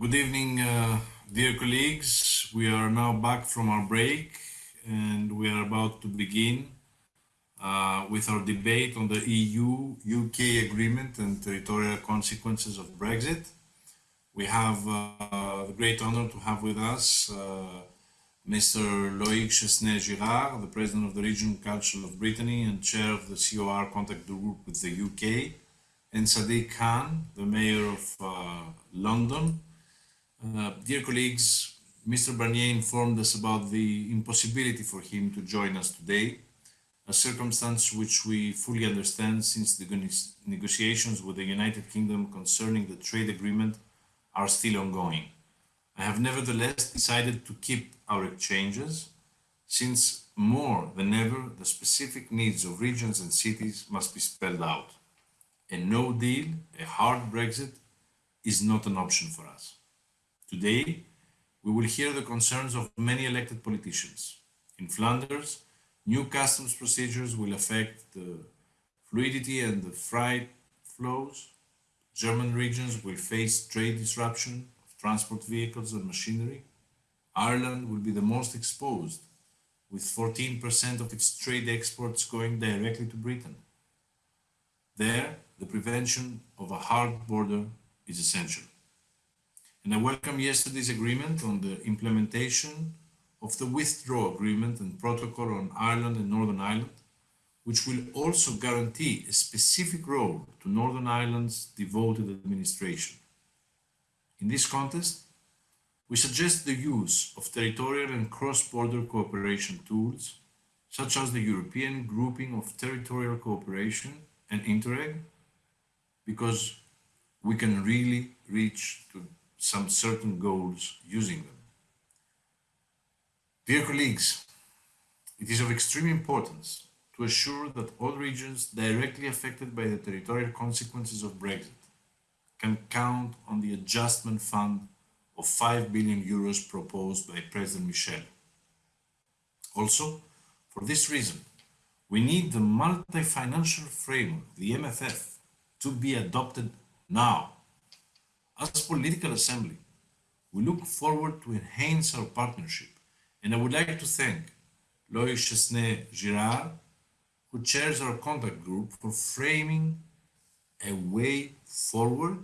Good evening, uh, dear colleagues. We are now back from our break and we are about to begin uh, with our debate on the EU-UK agreement and territorial consequences of Brexit. We have uh, the great honor to have with us uh, Mr. Loic Chesnais-Girard, the President of the Regional Council of Brittany and Chair of the COR Contact Group with the UK, and Sadiq Khan, the Mayor of uh, London. Uh, dear colleagues, Mr. Barnier informed us about the impossibility for him to join us today, a circumstance which we fully understand since the negotiations with the United Kingdom concerning the trade agreement are still ongoing. I have nevertheless decided to keep our exchanges, since more than ever the specific needs of regions and cities must be spelled out. A no deal, a hard Brexit, is not an option for us. Today, we will hear the concerns of many elected politicians. In Flanders, new customs procedures will affect the fluidity and the freight flows. German regions will face trade disruption of transport vehicles and machinery. Ireland will be the most exposed, with 14% of its trade exports going directly to Britain. There, the prevention of a hard border is essential. And I welcome yesterday's agreement on the implementation of the withdrawal agreement and protocol on Ireland and Northern Ireland, which will also guarantee a specific role to Northern Ireland's devolved administration. In this context, we suggest the use of territorial and cross-border cooperation tools, such as the European Grouping of Territorial Cooperation and Interreg, because we can really reach to some certain goals using them. Dear colleagues, it is of extreme importance to assure that all regions directly affected by the territorial consequences of Brexit can count on the adjustment fund of 5 billion euros proposed by President Michel. Also, for this reason, we need the multi-financial framework, the MFF, to be adopted now. As political assembly, we look forward to enhance our partnership, and I would like to thank Loic Chesnais-Girard, who chairs our contact group, for framing a way forward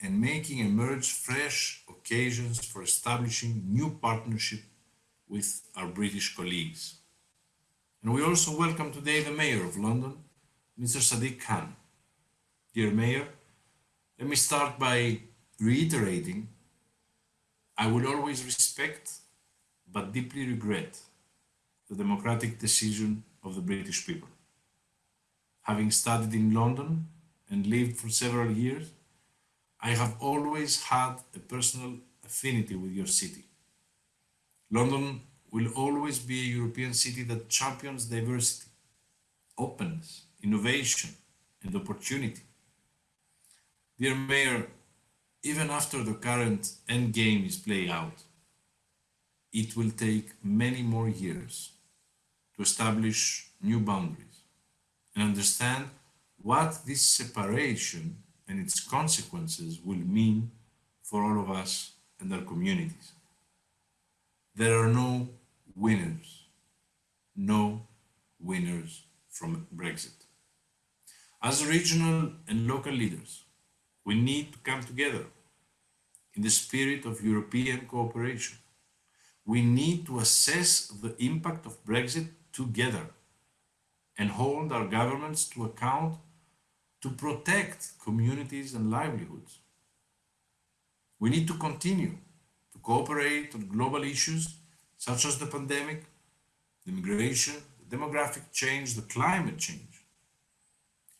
and making emerge fresh occasions for establishing new partnership with our British colleagues. And we also welcome today the Mayor of London, Mr. Sadiq Khan. Dear Mayor, let me start by reiterating I will always respect but deeply regret the democratic decision of the British people. Having studied in London and lived for several years, I have always had a personal affinity with your city. London will always be a European city that champions diversity, openness, innovation, and opportunity. Dear Mayor, even after the current endgame is played out, it will take many more years to establish new boundaries and understand what this separation and its consequences will mean for all of us and our communities. There are no winners, no winners from Brexit. As regional and local leaders, we need to come together in the spirit of European cooperation. We need to assess the impact of Brexit together and hold our governments to account to protect communities and livelihoods. We need to continue to cooperate on global issues such as the pandemic, the migration, the demographic change, the climate change.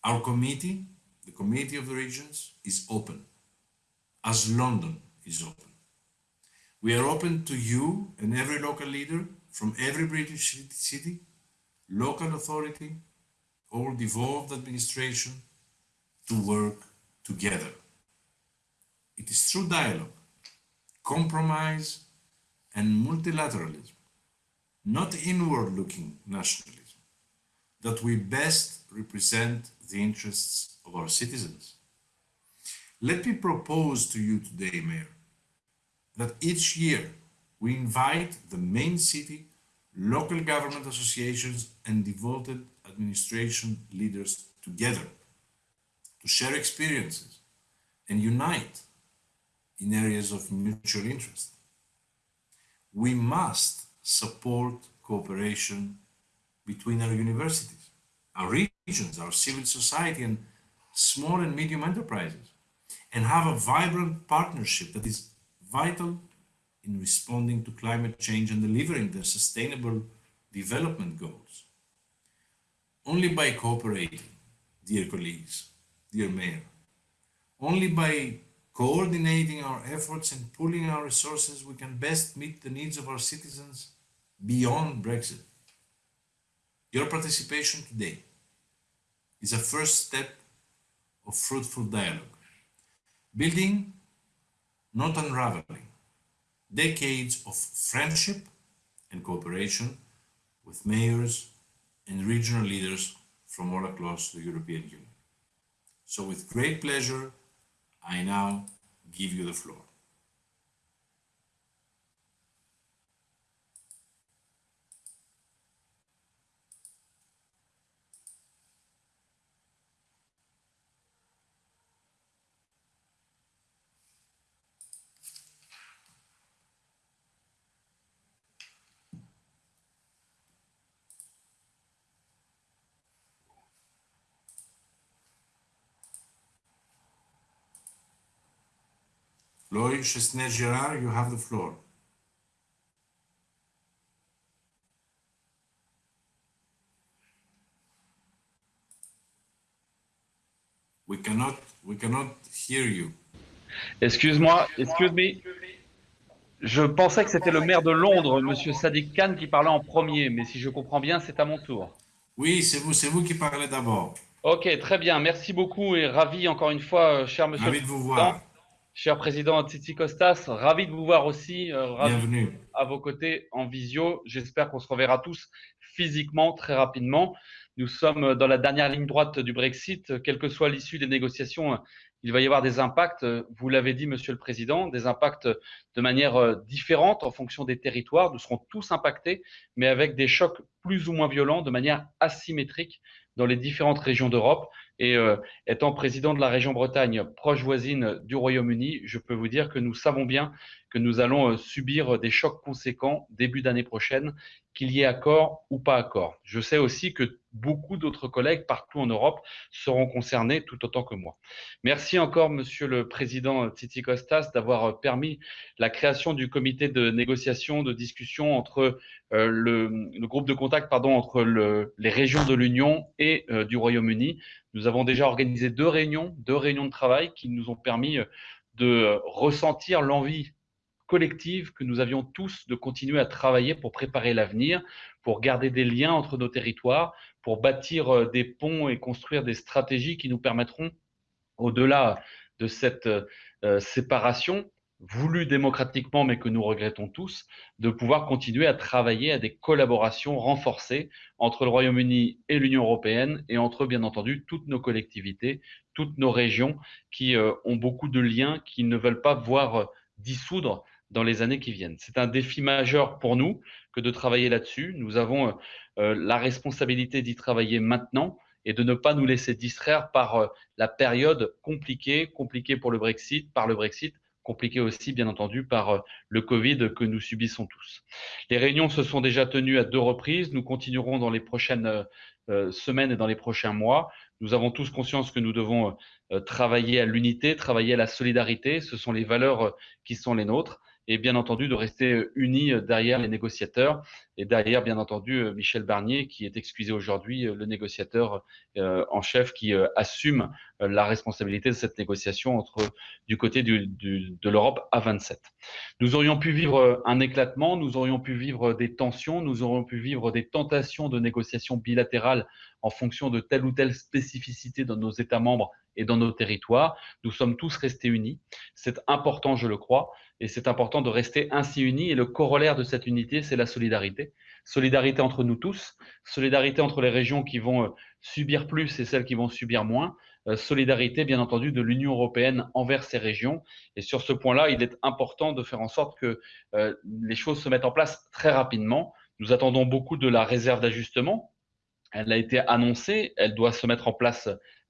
Our committee, the Committee of the Regions, is open, as London is open. We are open to you and every local leader from every British city, local authority, or devolved administration to work together. It is through dialogue, compromise, and multilateralism, not inward-looking nationalism, that we best represent the interests of our citizens. Let me propose to you today, Mayor, that each year we invite the main city, local government associations, and devolved administration leaders together to share experiences and unite in areas of mutual interest. We must support cooperation between our universities, our regions, our civil society, and small and medium enterprises, and have a vibrant partnership that is vital in responding to climate change and delivering the sustainable development goals. Only by cooperating, dear colleagues, dear Mayor, only by coordinating our efforts and pooling our resources, we can best meet the needs of our citizens beyond Brexit. Your participation today is a first step of fruitful dialogue, building, not unraveling, decades of friendship and cooperation with mayors and regional leaders from all across the European Union. So with great pleasure, I now give you the floor. Loïc Chesnais-Girard, you have the floor. We cannot, we cannot hear you. Excuse-moi, excuse me. Je pensais que c'était le maire de Londres, Monsieur Sadiq Khan, qui parlait en premier, mais si je comprends bien, c'est à mon tour. Oui, c'est vous, c'est vous qui parlez d'abord. Ok, très bien. Merci beaucoup et ravi encore une fois, euh, cher Monsieur. Ravi de vous voir. Cher président Titi Costas, ravi de vous voir aussi. Euh, Bienvenue. à vos côtés en visio. J'espère qu'on se reverra tous physiquement très rapidement. Nous sommes dans la dernière ligne droite du Brexit. Quelle que soit l'issue des négociations, il va y avoir des impacts. Vous l'avez dit, Monsieur le Président, des impacts de manière euh, différente en fonction des territoires. Nous serons tous impactés, mais avec des chocs plus ou moins violents, de manière asymétrique dans les différentes régions d'Europe. Et euh, étant président de la région Bretagne, proche voisine du Royaume-Uni, je peux vous dire que nous savons bien que nous allons euh, subir des chocs conséquents début d'année prochaine, qu'il y ait accord ou pas accord. Je sais aussi que beaucoup d'autres collègues partout en Europe seront concernés tout autant que moi. Merci encore, Monsieur le Président Titi Costas, d'avoir euh, permis la création du comité de négociation, de discussion entre euh, le, groupe de contact pardon, entre le, les régions de l'Union et euh, du Royaume-Uni. Nous avons déjà organisé deux réunions, deux réunions de travail qui nous ont permis de ressentir l'envie collective que nous avions tous de continuer à travailler pour préparer l'avenir, pour garder des liens entre nos territoires, pour bâtir euh, des ponts et construire des stratégies qui nous permettront, au-delà de cette euh, séparation, voulue démocratiquement, mais que nous regrettons tous, de pouvoir continuer à travailler à des collaborations renforcées entre le Royaume-Uni et l'Union européenne et entre, bien entendu, toutes nos collectivités, toutes nos régions qui euh, ont beaucoup de liens, qui ne veulent pas voir dissoudre dans les années qui viennent. C'est un défi majeur pour nous que de travailler là-dessus. Nous avons euh, euh la responsabilité d'y travailler maintenant et de ne pas nous laisser distraire par euh, la période compliquée, compliquée pour le Brexit, par le Brexit, compliquée aussi, bien entendu, par le Covid que nous subissons tous. Les réunions se sont déjà tenues à deux reprises. Nous continuerons dans les prochaines semaines et dans les prochains mois. Nous avons tous conscience que nous devons travailler à l'unité, travailler à la solidarité. Ce sont les valeurs qui sont les nôtres et bien entendu de rester unis derrière les négociateurs et derrière bien entendu Michel Barnier qui est excusé aujourd'hui, le négociateur euh, en chef qui euh, assume la responsabilité de cette négociation entre du côté de l'Europe à 27. Nous aurions pu vivre un éclatement, nous aurions pu vivre des tensions, nous aurions pu vivre des tentations de négociations bilatérales en fonction de telle ou telle spécificité dans nos États membres et dans nos territoires. Nous sommes tous restés unis. C'est important, je le crois. Et c'est important de rester ainsi unis. Et le corollaire de cette unité, c'est la solidarité. Solidarité entre nous tous, solidarité entre les régions qui vont euh, subir plus et celles qui vont subir moins, solidarité, bien entendu, de l'Union européenne envers ces régions. Et sur ce point-là, il est important de faire en sorte que les choses se mettent en place très rapidement. Nous attendons beaucoup de la réserve d'ajustement. Elle a été annoncée, elle doit se mettre en place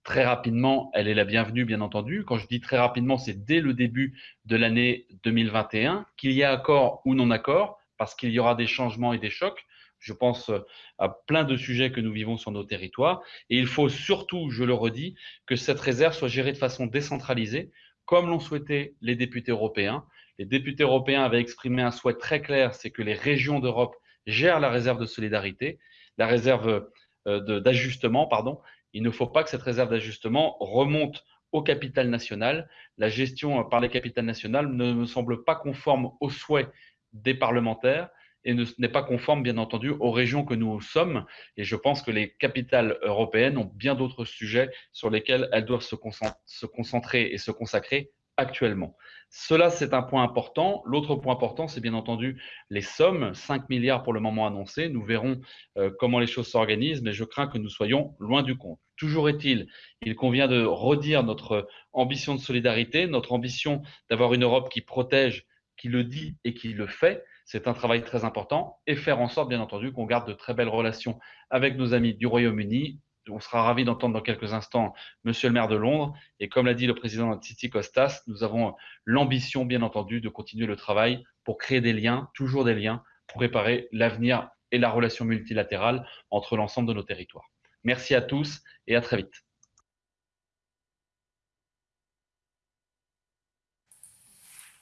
très rapidement, elle est la bienvenue, bien entendu. Quand je dis très rapidement, c'est dès le début de l'année 2021, qu'il y a accord ou non accord, parce qu'il y aura des changements et des chocs. Je pense à plein de sujets que nous vivons sur nos territoires. Et il faut surtout, je le redis, que cette réserve soit gérée de façon décentralisée, comme l'ont souhaité les députés européens. Les députés européens avaient exprimé un souhait très clair, c'est que les régions d'Europe gèrent la réserve de solidarité, la réserve euh, d'ajustement, pardon, il ne faut pas que cette réserve d'ajustement remonte au capital national. La gestion par les capitales nationales ne me semble pas conforme aux souhaits des parlementaires et n'est pas conforme, bien entendu, aux régions que nous sommes. Et je pense que les capitales européennes ont bien d'autres sujets sur lesquels elles doivent se concentrer et se consacrer actuellement. Cela, c'est un point important. L'autre point important, c'est bien entendu les sommes, 5 milliards pour le moment annoncés. Nous verrons euh, comment les choses s'organisent, mais je crains que nous soyons loin du compte. Toujours est-il, il convient de redire notre ambition de solidarité, notre ambition d'avoir une Europe qui protège, qui le dit et qui le fait. C'est un travail très important et faire en sorte, bien entendu, qu'on garde de très belles relations avec nos amis du Royaume-Uni, on sera ravi d'entendre dans quelques instants Monsieur le maire de Londres. Et comme l'a dit le président Titi Costas, nous avons l'ambition, bien entendu, de continuer le travail pour créer des liens, toujours des liens, pour préparer l'avenir et la relation multilatérale entre l'ensemble de nos territoires. Merci à tous et à très vite.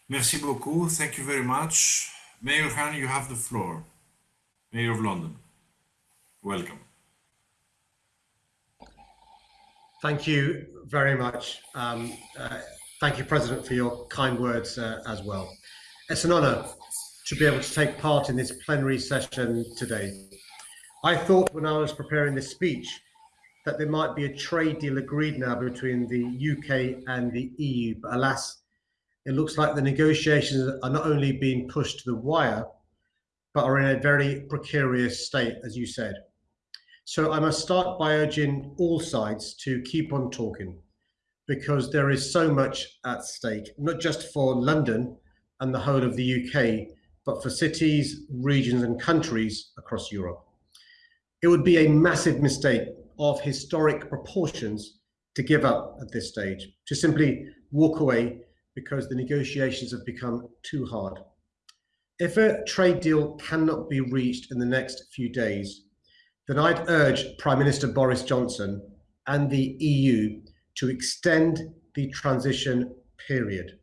Merci beaucoup. Thank you very much. Mayor Khan, you have the floor. Mayor of London. Welcome. Thank you very much. Um, uh, thank you, President, for your kind words uh, as well. It's an honour to be able to take part in this plenary session today. I thought when I was preparing this speech that there might be a trade deal agreed now between the UK and the EU, but alas, it looks like the negotiations are not only being pushed to the wire, but are in a very precarious state, as you said. So I must start by urging all sides to keep on talking because there is so much at stake, not just for London and the whole of the UK, but for cities, regions and countries across Europe. It would be a massive mistake of historic proportions to give up at this stage, to simply walk away because the negotiations have become too hard. If a trade deal cannot be reached in the next few days, then I'd urge Prime Minister Boris Johnson and the EU to extend the transition period.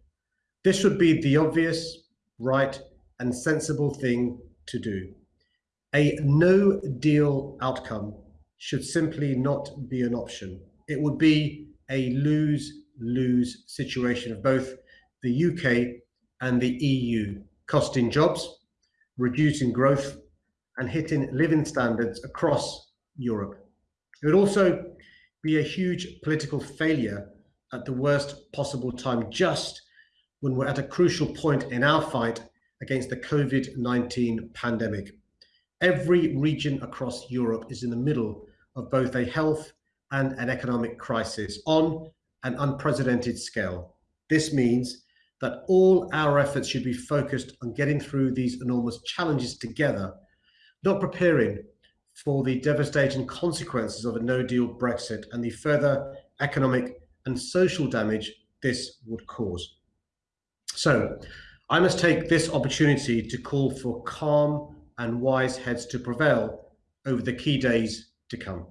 This would be the obvious, right and sensible thing to do. A no deal outcome should simply not be an option. It would be a lose-lose situation of both the UK and the EU, costing jobs, reducing growth and hitting living standards across Europe. It would also be a huge political failure at the worst possible time, just when we're at a crucial point in our fight against the COVID-19 pandemic. Every region across Europe is in the middle of both a health and an economic crisis on an unprecedented scale. This means that all our efforts should be focused on getting through these enormous challenges together not preparing for the devastating consequences of a no-deal Brexit and the further economic and social damage this would cause. So I must take this opportunity to call for calm and wise heads to prevail over the key days to come.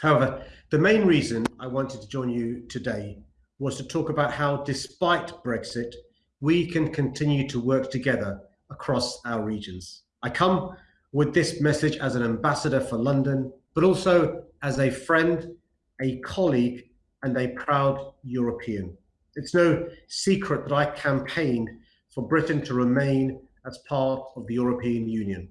However, the main reason I wanted to join you today was to talk about how, despite Brexit, we can continue to work together across our regions. I come with this message as an ambassador for London, but also as a friend, a colleague, and a proud European. It's no secret that I campaigned for Britain to remain as part of the European Union.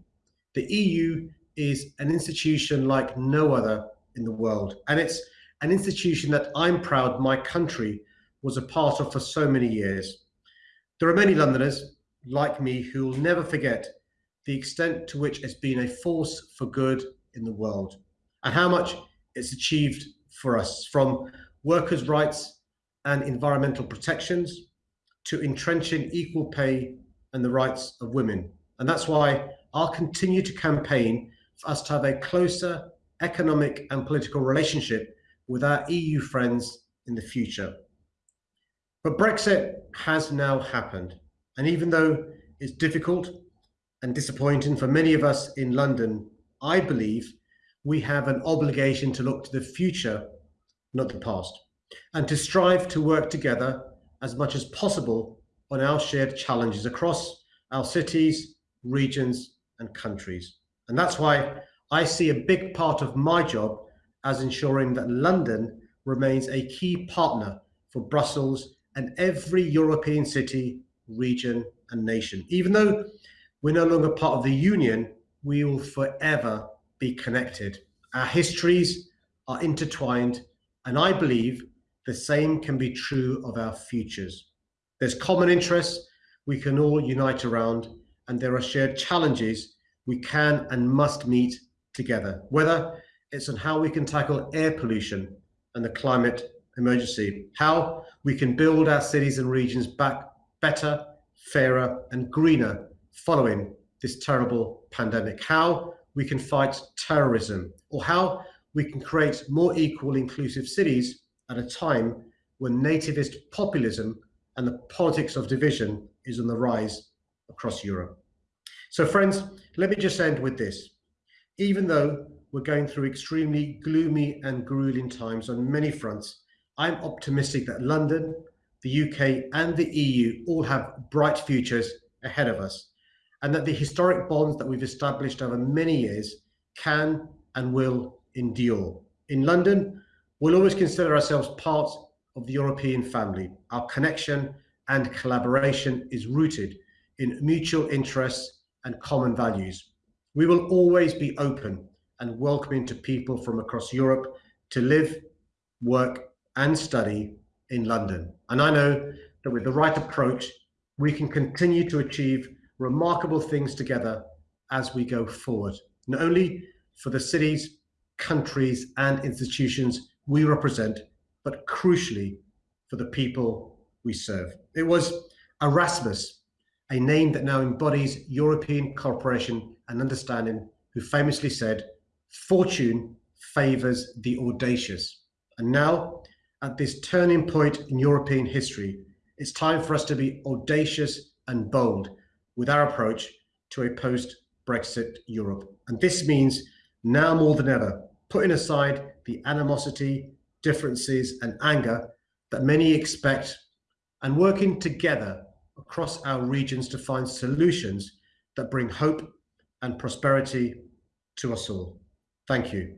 The EU is an institution like no other in the world, and it's an institution that I'm proud my country was a part of for so many years. There are many Londoners like me who will never forget the extent to which it's been a force for good in the world and how much it's achieved for us, from workers' rights and environmental protections to entrenching equal pay and the rights of women. And that's why I'll continue to campaign for us to have a closer economic and political relationship with our EU friends in the future. But Brexit has now happened. And even though it's difficult and disappointing for many of us in London, I believe we have an obligation to look to the future, not the past, and to strive to work together as much as possible on our shared challenges across our cities, regions, and countries. And that's why I see a big part of my job as ensuring that London remains a key partner for Brussels and every European city, region, and nation. Even though we're no longer part of the Union, we will forever be connected. Our histories are intertwined, and I believe the same can be true of our futures. There's common interests we can all unite around, and there are shared challenges we can and must meet together, whether it's on how we can tackle air pollution and the climate emergency, how we can build our cities and regions back better, fairer, and greener following this terrible pandemic, how we can fight terrorism, or how we can create more equal, inclusive cities at a time when nativist populism and the politics of division is on the rise across Europe. So friends, let me just end with this. Even though we're going through extremely gloomy and grueling times on many fronts, I'm optimistic that London, the UK and the EU all have bright futures ahead of us and that the historic bonds that we've established over many years can and will endure. In London, we'll always consider ourselves part of the European family. Our connection and collaboration is rooted in mutual interests and common values. We will always be open and welcoming to people from across Europe to live, work and study in London. And I know that with the right approach, we can continue to achieve remarkable things together as we go forward, not only for the cities, countries and institutions we represent, but crucially for the people we serve. It was Erasmus, a name that now embodies European cooperation and understanding, who famously said, fortune favors the audacious. And now, at this turning point in European history, it's time for us to be audacious and bold with our approach to a post-Brexit Europe. And this means now more than ever, putting aside the animosity, differences and anger that many expect and working together across our regions to find solutions that bring hope and prosperity to us all. Thank you.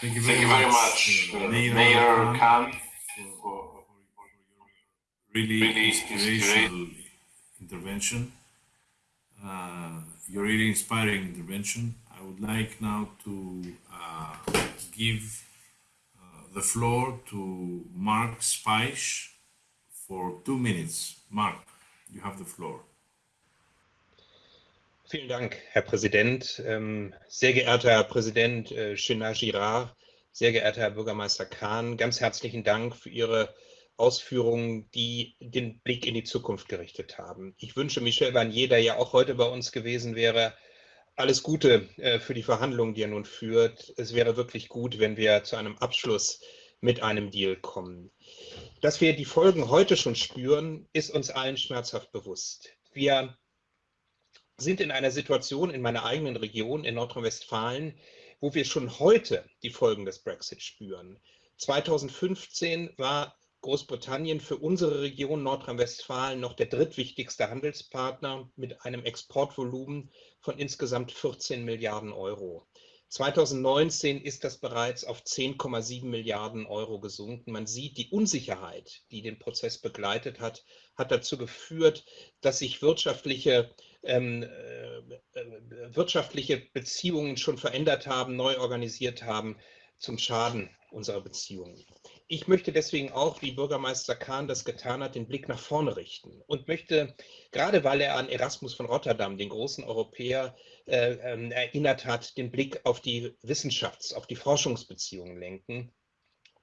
Thank you Thank you very much, uh, Mayor, Mayor Khan, for, for really, Really inspirational intervention. Uh, your really inspiring intervention. I would like now to uh, give the floor to Mark Speisch for two minutes. Mark, you have the floor. Vielen Dank, Herr Präsident. Ähm, sehr geehrter Herr Präsident äh, Chenard Girard, sehr geehrter Herr Bürgermeister Kahn, ganz herzlichen Dank für Ihre Ausführungen, die den Blick in die Zukunft gerichtet haben. Ich wünsche Michel Barnier, der ja auch heute bei uns gewesen wäre, alles Gute äh, für die Verhandlungen, die er nun führt. Es wäre wirklich gut, wenn wir zu einem Abschluss mit einem Deal kommen. Dass wir die Folgen heute schon spüren, ist uns allen schmerzhaft bewusst. Wir sind in einer Situation in meiner eigenen Region in Nordrhein-Westfalen, wo wir schon heute die Folgen des Brexit spüren. 2015 war Großbritannien für unsere Region Nordrhein-Westfalen noch der drittwichtigste Handelspartner mit einem Exportvolumen von insgesamt 14 Milliarden Euro. 2019 ist das bereits auf 10,7 Milliarden Euro gesunken. Man sieht, die Unsicherheit, die den Prozess begleitet hat, hat dazu geführt, dass sich wirtschaftliche, ähm, äh, wirtschaftliche Beziehungen schon verändert haben, neu organisiert haben, zum Schaden unserer Beziehungen. Ich möchte deswegen auch, wie Bürgermeister Kahn das getan hat, den Blick nach vorne richten und möchte, gerade weil er an Erasmus von Rotterdam, den großen Europäer, äh, äh, erinnert hat, den Blick auf die Wissenschafts-, auf die Forschungsbeziehungen lenken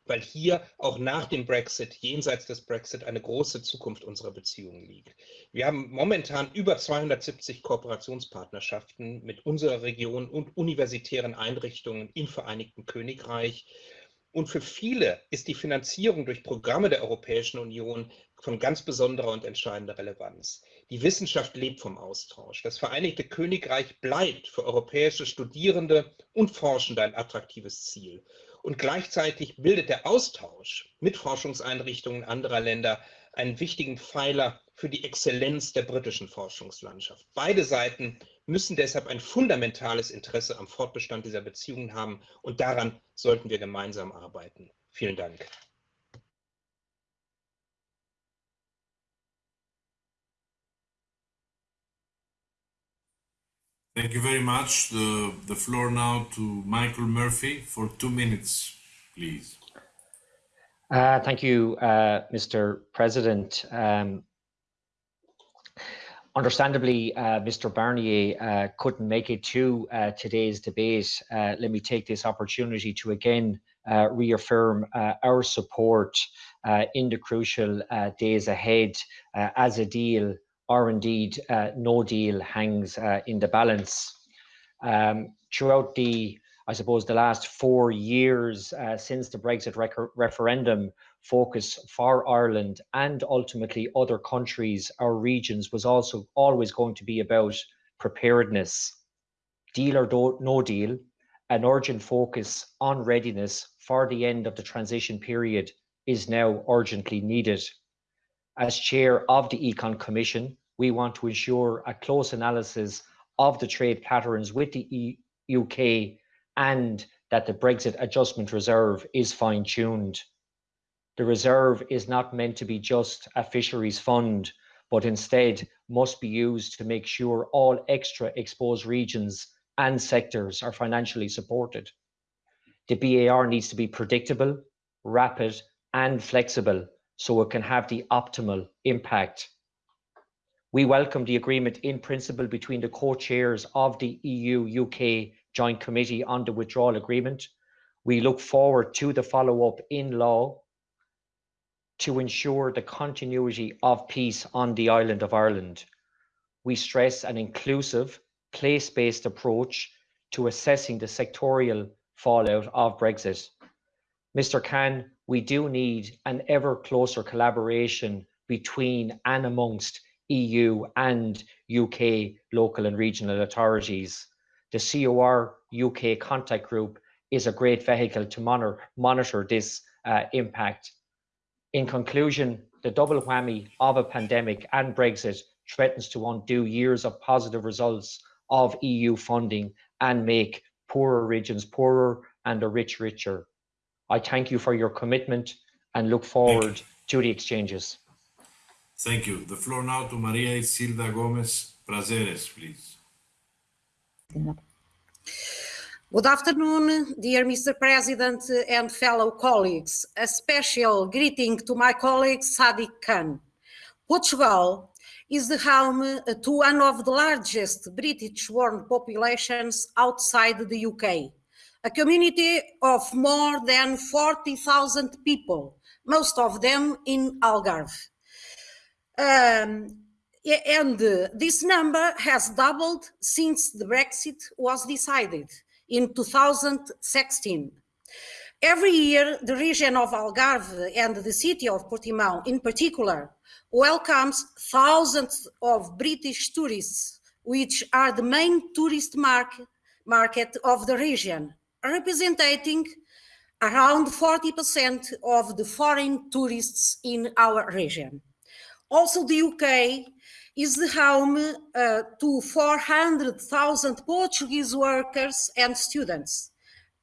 weil hier auch nach dem Brexit, jenseits des Brexit, eine große Zukunft unserer Beziehungen liegt. Wir haben momentan über 270 Kooperationspartnerschaften mit unserer Region und universitären Einrichtungen im Vereinigten Königreich. Und für viele ist die Finanzierung durch Programme der Europäischen Union von ganz besonderer und entscheidender Relevanz. Die Wissenschaft lebt vom Austausch. Das Vereinigte Königreich bleibt für europäische Studierende und Forschende ein attraktives Ziel. Und gleichzeitig bildet der Austausch mit Forschungseinrichtungen anderer Länder einen wichtigen Pfeiler für die Exzellenz der britischen Forschungslandschaft. Beide Seiten müssen deshalb ein fundamentales Interesse am Fortbestand dieser Beziehungen haben und daran sollten wir gemeinsam arbeiten. Vielen Dank. Thank you very much. The, the floor now to Michael Murphy for two minutes, please. Uh, thank you, uh, Mr. President. Um, understandably, uh, Mr. Barnier uh, couldn't make it to uh, today's debate. Uh, let me take this opportunity to again reaffirm our support in the crucial days ahead as a deal or indeed uh, no deal hangs uh, in the balance. Um, throughout the, I suppose, the last four years uh, since the Brexit referendum, focus for Ireland and ultimately other countries or regions was also always going to be about preparedness. Deal or no deal, an urgent focus on readiness for the end of the transition period is now urgently needed. As chair of the Econ Commission, we want to ensure a close analysis of the trade patterns with the e UK and that the Brexit Adjustment Reserve is fine tuned. The reserve is not meant to be just a fisheries fund, but instead must be used to make sure all extra exposed regions and sectors are financially supported. The BAR needs to be predictable, rapid, and flexible so it can have the optimal impact we welcome the agreement in principle between the co-chairs of the EU-UK Joint Committee on the Withdrawal Agreement. We look forward to the follow-up in law to ensure the continuity of peace on the island of Ireland. We stress an inclusive, place-based approach to assessing the sectorial fallout of Brexit. Mr Khan, we do need an ever closer collaboration between and amongst EU and UK local and regional authorities. The COR UK contact group is a great vehicle to monitor, monitor this uh, impact. In conclusion, the double whammy of a pandemic and Brexit threatens to undo years of positive results of EU funding and make poorer regions poorer and the rich richer. I thank you for your commitment and look forward to the exchanges. Thank you. The floor now to Maria Isilda Gomes Prazeres, please. Good afternoon, dear Mr. President and fellow colleagues. A special greeting to my colleague Sadiq Khan. Portugal is the home to one of the largest British-born populations outside the UK, a community of more than 40,000 people, most of them in Algarve. Um, and this number has doubled since the Brexit was decided in 2016. Every year, the region of Algarve and the city of Portimão in particular welcomes thousands of British tourists, which are the main tourist market, market of the region, representing around 40% of the foreign tourists in our region. Also, the UK is the home uh, to 400,000 Portuguese workers and students.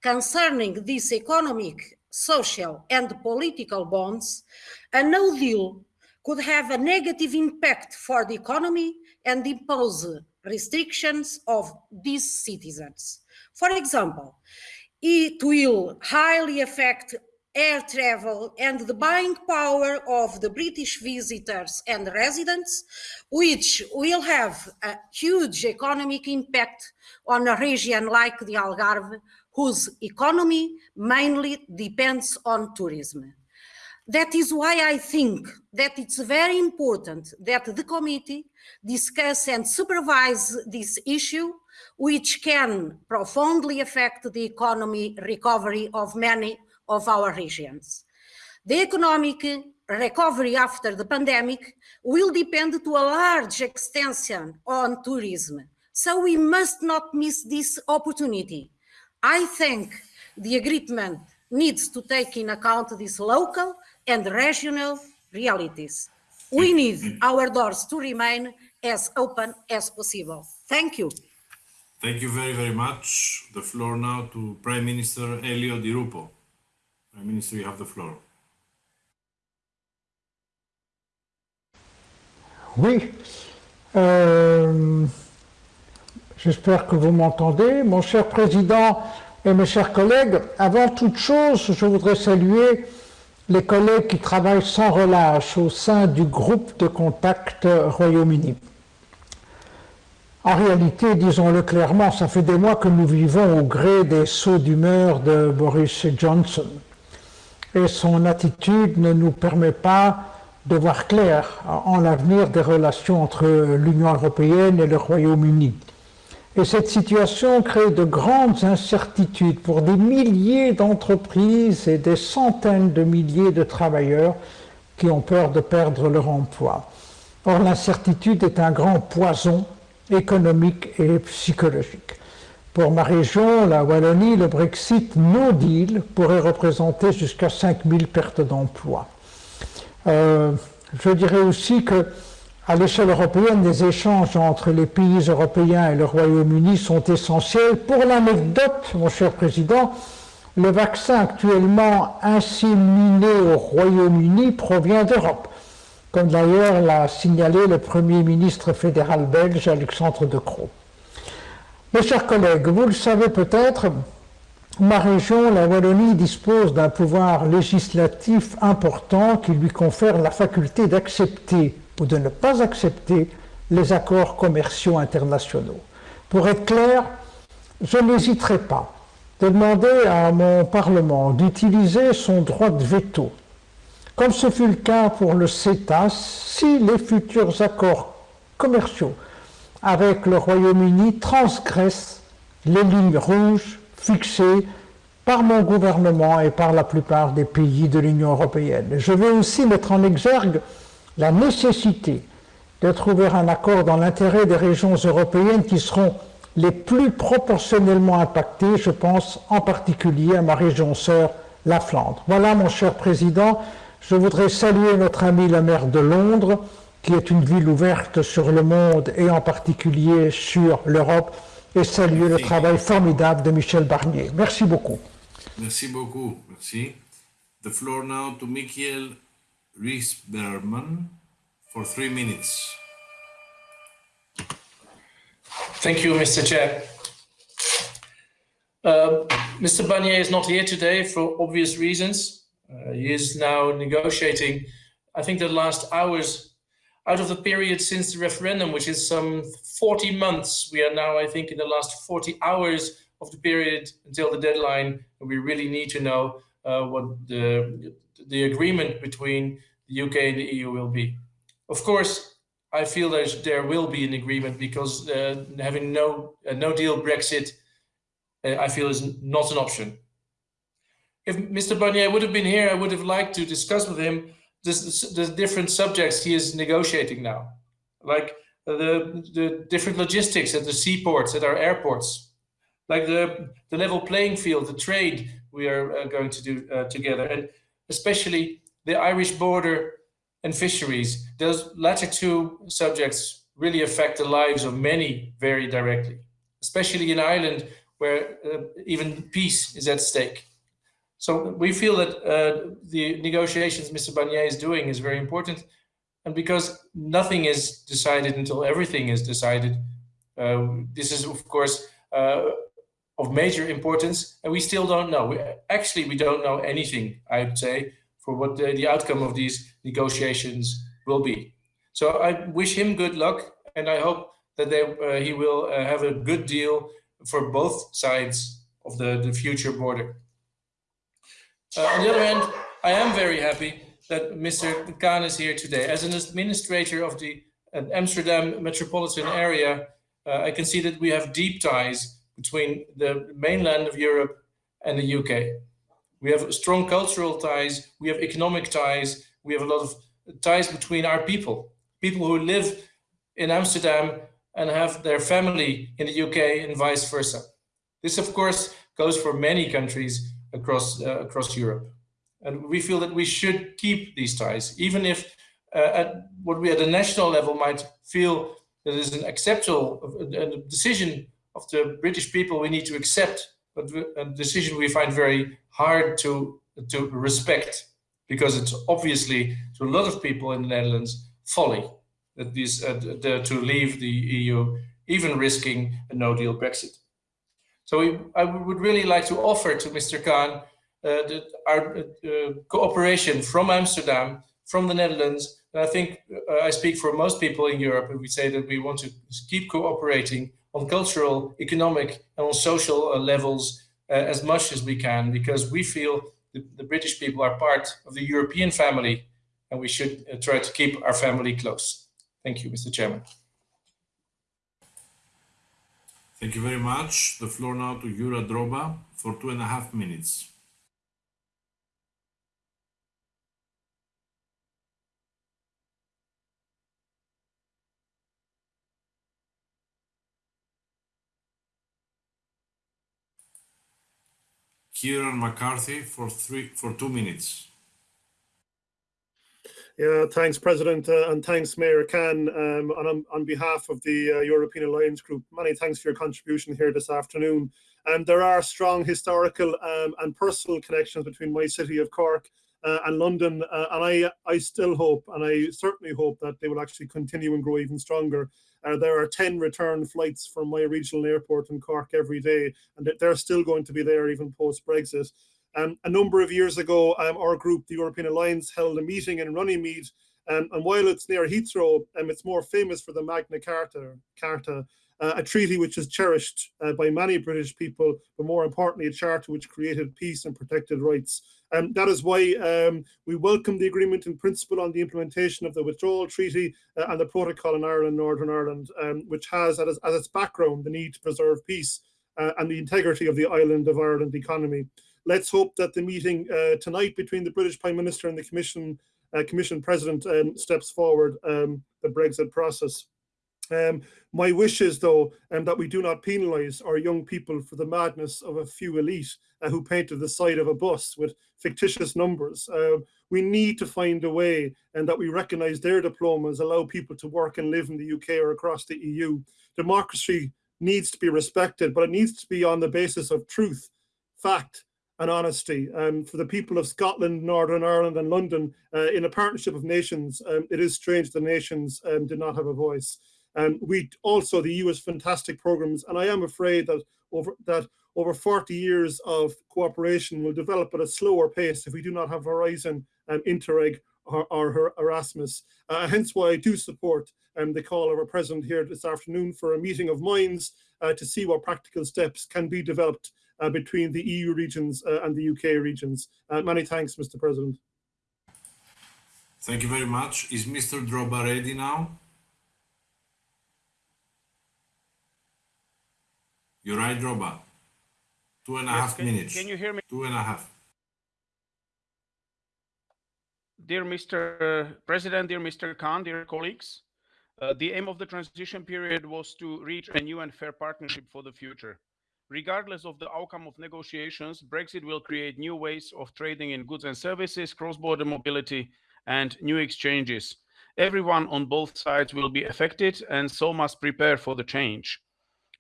Concerning these economic, social, and political bonds, a no deal could have a negative impact for the economy and impose restrictions of these citizens. For example, it will highly affect air travel and the buying power of the British visitors and residents, which will have a huge economic impact on a region like the Algarve, whose economy mainly depends on tourism. That is why I think that it's very important that the committee discuss and supervise this issue, which can profoundly affect the economy recovery of many of our regions. The economic recovery after the pandemic will depend to a large extension on tourism. So we must not miss this opportunity. I think the agreement needs to take in account these local and regional realities. We mm. need our doors to remain as open as possible. Thank you. Thank you very, very much. The floor now to Prime Minister Elio Di Rupo. You have the floor. Oui. Euh, J'espère que vous m'entendez. Mon cher Président et mes chers collègues, avant toute chose, je voudrais saluer les collègues qui travaillent sans relâche au sein du groupe de contact Royaume-Uni. En réalité, disons-le clairement, ça fait des mois que nous vivons au gré des sauts d'humeur de Boris Johnson. Et son attitude ne nous permet pas de voir clair en l'avenir des relations entre l'Union européenne et le Royaume-Uni. Et cette situation crée de grandes incertitudes pour des milliers d'entreprises et des centaines de milliers de travailleurs qui ont peur de perdre leur emploi. Or, l'incertitude est un grand poison économique et psychologique. Pour ma région, la Wallonie, le Brexit no deal pourrait représenter jusqu'à 5000 pertes d'emplois. Euh, je dirais aussi que à l'échelle européenne, les échanges entre les pays européens et le Royaume-Uni sont essentiels. Pour l'anecdote, mon cher Président, le vaccin actuellement inséminé au Royaume-Uni provient d'Europe, comme d'ailleurs l'a signalé le Premier ministre fédéral belge Alexandre De Croo. Mes chers collègues, vous le savez peut-être, ma région, la Wallonie, dispose d'un pouvoir législatif important qui lui confère la faculté d'accepter ou de ne pas accepter les accords commerciaux internationaux. Pour être clair, je n'hésiterai pas de demander à mon Parlement d'utiliser son droit de veto, comme ce fut le cas pour le CETA, si les futurs accords commerciaux avec le Royaume-Uni transgressent les lignes rouges fixées par mon gouvernement et par la plupart des pays de l'Union européenne. Je vais aussi mettre en exergue la nécessité de trouver un accord dans l'intérêt des régions européennes qui seront les plus proportionnellement impactées, je pense en particulier à ma région sœur, la Flandre. Voilà, mon cher Président, je voudrais saluer notre ami la maire de Londres, qui est une ville ouverte sur le monde et en particulier sur l'Europe, et saluer le travail formidable de Michel Barnier. Merci beaucoup. Merci beaucoup. Merci. The floor now to Michael Rees Berman for three minutes. Thank you, Mr. Chair. Uh, Mr. Barnier is not here today for obvious reasons. Uh, he is now negotiating, I think, the last hours out of the period since the referendum, which is some 40 months. We are now, I think, in the last 40 hours of the period until the deadline. We really need to know uh, what the, the agreement between the UK and the EU will be. Of course, I feel that there will be an agreement because uh, having no uh, no deal Brexit, uh, I feel is not an option. If Mr. Barnier would have been here, I would have liked to discuss with him the different subjects he is negotiating now, like the the different logistics at the seaports, at our airports, like the the level playing field, the trade we are uh, going to do uh, together, and especially the Irish border and fisheries. Those latter two subjects really affect the lives of many very directly, especially in Ireland where uh, even peace is at stake. So we feel that uh, the negotiations Mr. Barnier is doing is very important. And because nothing is decided until everything is decided, uh, this is of course uh, of major importance, and we still don't know. We, actually, we don't know anything, I would say, for what the, the outcome of these negotiations will be. So I wish him good luck, and I hope that they, uh, he will uh, have a good deal for both sides of the, the future border. Uh, on the other hand, I am very happy that Mr. Khan is here today. As an administrator of the uh, Amsterdam metropolitan area, uh, I can see that we have deep ties between the mainland of Europe and the UK. We have strong cultural ties, we have economic ties, we have a lot of ties between our people, people who live in Amsterdam and have their family in the UK and vice versa. This, of course, goes for many countries across, uh, across Europe. And we feel that we should keep these ties, even if uh, at what we at the national level might feel that is an acceptable a decision of the British people we need to accept, but a decision we find very hard to, to respect because it's obviously to a lot of people in the Netherlands folly that these uh, to leave the EU, even risking a no-deal Brexit. So we, I would really like to offer to Mr. Khan uh, the, our uh, cooperation from Amsterdam, from the Netherlands. And I think uh, I speak for most people in Europe and we say that we want to keep cooperating on cultural, economic and on social levels uh, as much as we can because we feel the, the, British people are part of the European family and we should uh, try to keep our family close. Thank you, Mr. Chairman. Thank you very much. The floor now to Juraj Droba for two and a half minutes. Kieran McCarthy for three for two minutes. Yeah, thanks, President, uh, and thanks, Mayor Khan. Um, on, on behalf of the uh, European Alliance Group, many thanks for your contribution here this afternoon. And um, there are strong historical um, and personal connections between my city of Cork uh, and London, uh, and I, I still hope, and I certainly hope that they will actually continue and grow even stronger. Uh, there are 10 return flights from my regional airport in Cork every day, and they're still going to be there even post-Brexit. Um, a number of years ago, um, our group, the European Alliance, held a meeting in Runnymede. Um, and while it's near Heathrow, um, it's more famous for the Magna Carta, Carta uh, a treaty which is cherished uh, by many British people, but more importantly, a charter which created peace and protected rights. And that is why um, we welcome the agreement in principle on the implementation of the withdrawal treaty uh, and the protocol in Ireland, Northern Ireland, um, which has as, as, its background the need to preserve peace uh, and the integrity of the island of Ireland economy let's hope that the meeting uh, tonight between the British Prime Minister and the Commission uh, Commission President um, steps forward um, the Brexit process. Um, my wish is, though, um, that we do not penalise our young people for the madness of a few elite uh, who painted the side of a bus with fictitious numbers. Uh, we need to find a way and that we recognise their diplomas, allow people to work and live in the UK or across the EU. Democracy needs to be respected, but it needs to be on the basis of truth, fact, and honesty. Um, for the people of Scotland, Northern Ireland and London, uh, in a partnership of nations, um, it is strange the nations um, did not have a voice. Um, we also, the EU has fantastic programs, and I am afraid that over that over 40 years of cooperation will develop at a slower pace if we do not have Horizon and Interreg or, or Erasmus. Uh, hence why I do support um, the call of our president here this afternoon for a meeting of minds uh, to see what practical steps can be developed between the EU regions uh, and the UK regions. Uh, many thanks, Mr. President. Thank you very much. Is Mr. Droba ready now? You're right, Droba. Two and a yes, half can, minutes. Can you hear me? Two and a half. Dear Mr. President, dear Mr. Khan, dear colleagues, uh, the aim of the transition period was to reach a new and fair partnership for the future. Regardless of the outcome of negotiations, Brexit will create new ways of trading in goods and services, cross-border mobility, and new exchanges. Everyone on both sides will be affected and so must prepare for the change.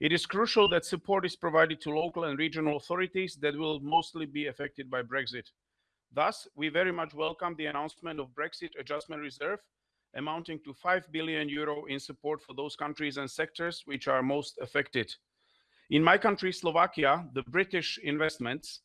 It is crucial that support is provided to local and regional authorities that will mostly be affected by Brexit. Thus, we very much welcome the announcement of Brexit Adjustment Reserve amounting to 5 billion euro in support for those countries and sectors which are most affected. In my country, Slovakia, the British investments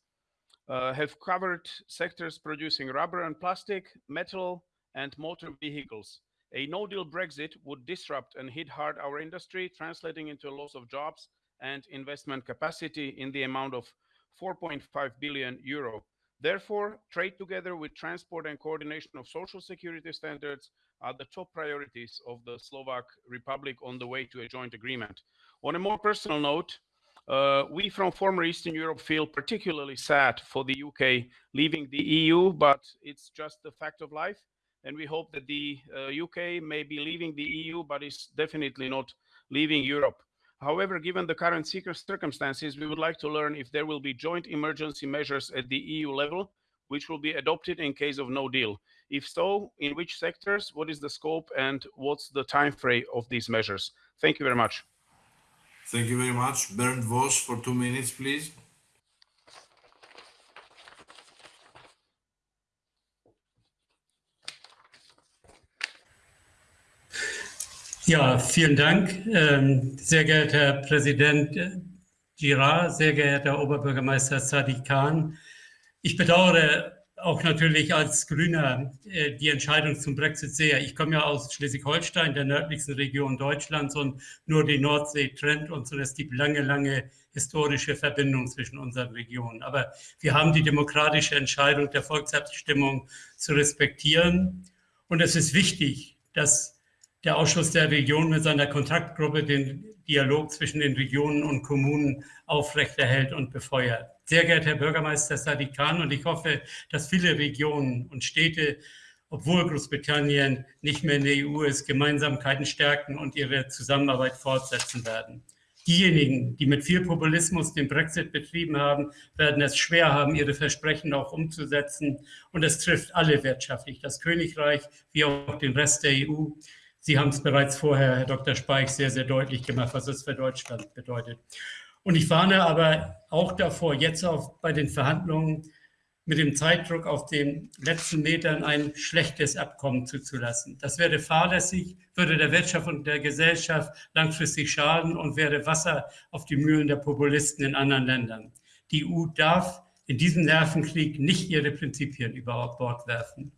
uh, have covered sectors producing rubber and plastic, metal, and motor vehicles. A no-deal Brexit would disrupt and hit hard our industry, translating into a loss of jobs and investment capacity in the amount of 4.5 billion euro. Therefore, trade together with transport and coordination of social security standards are the top priorities of the Slovak Republic on the way to a joint agreement. On a more personal note, uh, we from former Eastern Europe feel particularly sad for the UK leaving the EU, but it's just the fact of life. And we hope that the uh, UK may be leaving the EU, but is definitely not leaving Europe. However, given the current circumstances, we would like to learn if there will be joint emergency measures at the EU level, which will be adopted in case of no deal. If so, in which sectors, what is the scope, and what's the time frame of these measures? Thank you very much. Thank you very much. Bernd Voss for two minutes, please. Ja, vielen Dank. Ähm, sehr geehrter Herr Präsident Girard, sehr geehrter Oberbürgermeister Sadiq Khan. Ich bedauere auch natürlich als Grüner äh, die Entscheidung zum Brexit sehr. Ich komme ja aus Schleswig-Holstein, der nördlichsten Region Deutschlands und nur die Nordsee trennt uns und es gibt lange, lange historische Verbindungen zwischen unseren Regionen. Aber wir haben die demokratische Entscheidung der Volksabstimmung zu respektieren und es ist wichtig, dass der Ausschuss der Region mit seiner Kontaktgruppe den Dialog zwischen den Regionen und Kommunen aufrechterhält und befeuert. Sehr geehrter Herr Bürgermeister Sadiq Khan, und ich hoffe, dass viele Regionen und Städte, obwohl Großbritannien nicht mehr in der EU ist, Gemeinsamkeiten stärken und ihre Zusammenarbeit fortsetzen werden. Diejenigen, die mit viel Populismus den Brexit betrieben haben, werden es schwer haben, ihre Versprechen auch umzusetzen. Und es trifft alle wirtschaftlich, das Königreich wie auch den Rest der EU. Sie haben es bereits vorher, Herr Dr. Speich, sehr, sehr deutlich gemacht, was es für Deutschland bedeutet. Und ich warne aber auch davor, jetzt auch bei den Verhandlungen mit dem Zeitdruck auf den letzten Metern ein schlechtes Abkommen zuzulassen. Das wäre fahrlässig, würde der Wirtschaft und der Gesellschaft langfristig schaden und wäre Wasser auf die Mühlen der Populisten in anderen Ländern. Die EU darf in diesem Nervenkrieg nicht ihre Prinzipien über Bord werfen.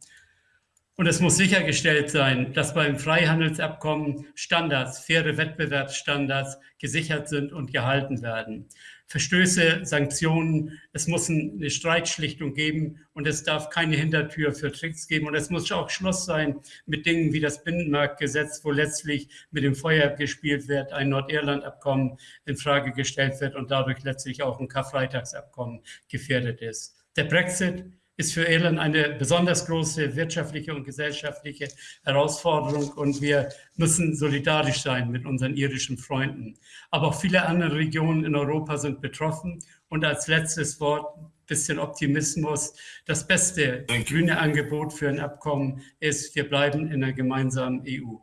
Und es muss sichergestellt sein, dass beim Freihandelsabkommen Standards, faire Wettbewerbsstandards gesichert sind und gehalten werden. Verstöße, Sanktionen, es muss eine Streitschlichtung geben und es darf keine Hintertür für Tricks geben. Und es muss auch Schluss sein mit Dingen wie das Binnenmarktgesetz, wo letztlich mit dem Feuer gespielt wird, ein Nordirland-Abkommen in Frage gestellt wird und dadurch letztlich auch ein Karfreitagsabkommen gefährdet ist. Der Brexit ist für Irland eine besonders große wirtschaftliche und gesellschaftliche Herausforderung und wir müssen solidarisch sein mit unseren irischen Freunden. Aber auch viele andere Regionen in Europa sind betroffen und als letztes Wort ein bisschen Optimismus. Das beste grüne Angebot für ein Abkommen ist, wir bleiben in einer gemeinsamen EU.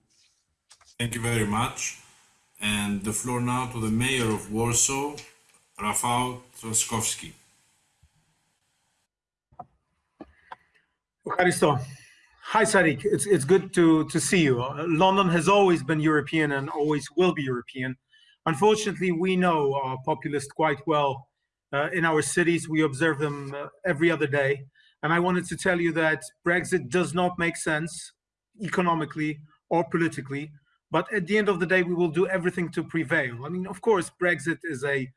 Thank you very much. And the floor now to the mayor of Warsaw, Rafał Trzaskowski. Eucharisto. Hi, Sadiq. It's, it's good to, to see you. Uh, London has always been European and always will be European. Unfortunately, we know our populists quite well uh, in our cities. We observe them uh, every other day. And I wanted to tell you that Brexit does not make sense economically or politically. But at the end of the day, we will do everything to prevail. I mean, of course, Brexit is a,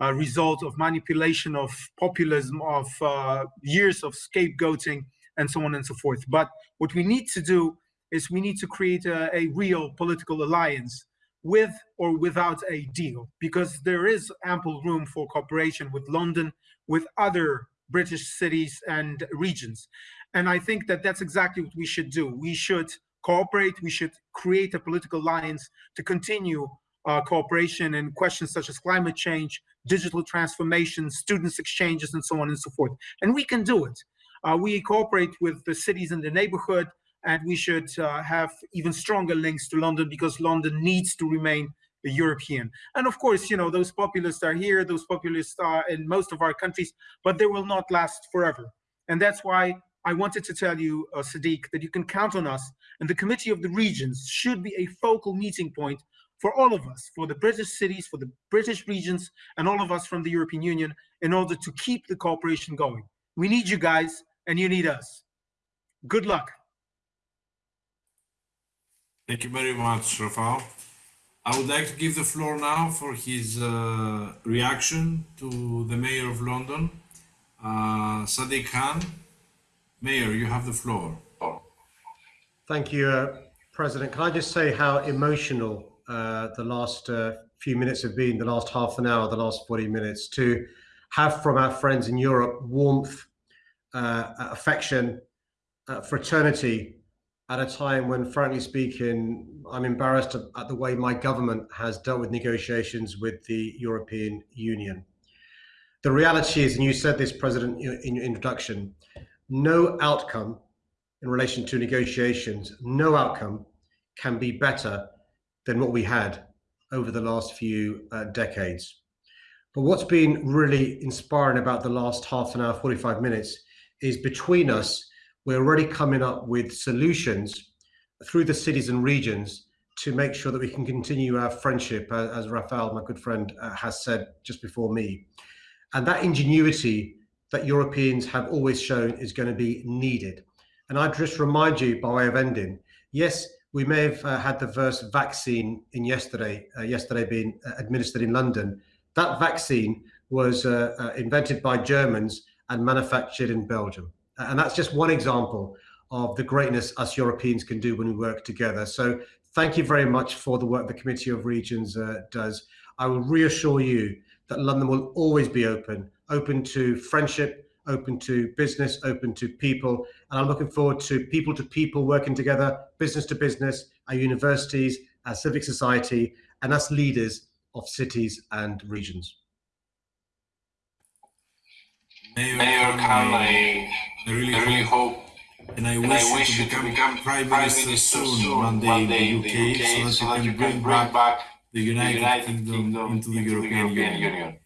a result of manipulation, of populism, of uh, years of scapegoating and so on and so forth. But what we need to do is we need to create a, a real political alliance with or without a deal, because there is ample room for cooperation with London, with other British cities and regions. And I think that that's exactly what we should do. We should cooperate, we should create a political alliance to continue uh, cooperation in questions such as climate change, digital transformation, students exchanges, and so on and so forth. And we can do it. Uh, we cooperate with the cities in the neighborhood, and we should uh, have even stronger links to London because London needs to remain European. And of course, you know, those populists are here, those populists are in most of our countries, but they will not last forever. And that's why I wanted to tell you, uh, Sadiq, that you can count on us. And the Committee of the Regions should be a focal meeting point for all of us, for the British cities, for the British regions, and all of us from the European Union in order to keep the cooperation going. We need you guys and you need us. Good luck. Thank you very much, Rafał. I would like to give the floor now for his uh, reaction to the Mayor of London, uh, Sadiq Khan. Mayor, you have the floor. Thank you, uh, President. Can I just say how emotional uh, the last uh, few minutes have been, the last half an hour, the last 40 minutes, to have from our friends in Europe warmth, uh, affection, uh, fraternity at a time when, frankly speaking, I'm embarrassed at the way my government has dealt with negotiations with the European Union. The reality is, and you said this, President, in your introduction, no outcome in relation to negotiations, no outcome can be better than what we had over the last few uh, decades. But what's been really inspiring about the last half an hour, 45 minutes, is between us, we're already coming up with solutions through the cities and regions to make sure that we can continue our friendship, uh, as Rafael, my good friend, uh, has said just before me. And that ingenuity that Europeans have always shown is going to be needed. And I just remind you, by way of ending, yes, we may have uh, had the first vaccine in yesterday, uh, yesterday being uh, administered in London. That vaccine was uh, invented by Germans and manufactured in Belgium. And that's just one example of the greatness us Europeans can do when we work together. So thank you very much for the work the Committee of Regions uh, does. I will reassure you that London will always be open, open to friendship, open to business, open to people. And I'm looking forward to people to people working together, business to business, our universities, our civic society, and us leaders of cities and regions. Mayor, Mayor I, really, I really hope and I wish, I wish you to become, Prime Minister, Minister soon, one day, in the UK, so, that you can bring back, back the United, United Kingdom, Kingdom, into the into European, European Union. Union.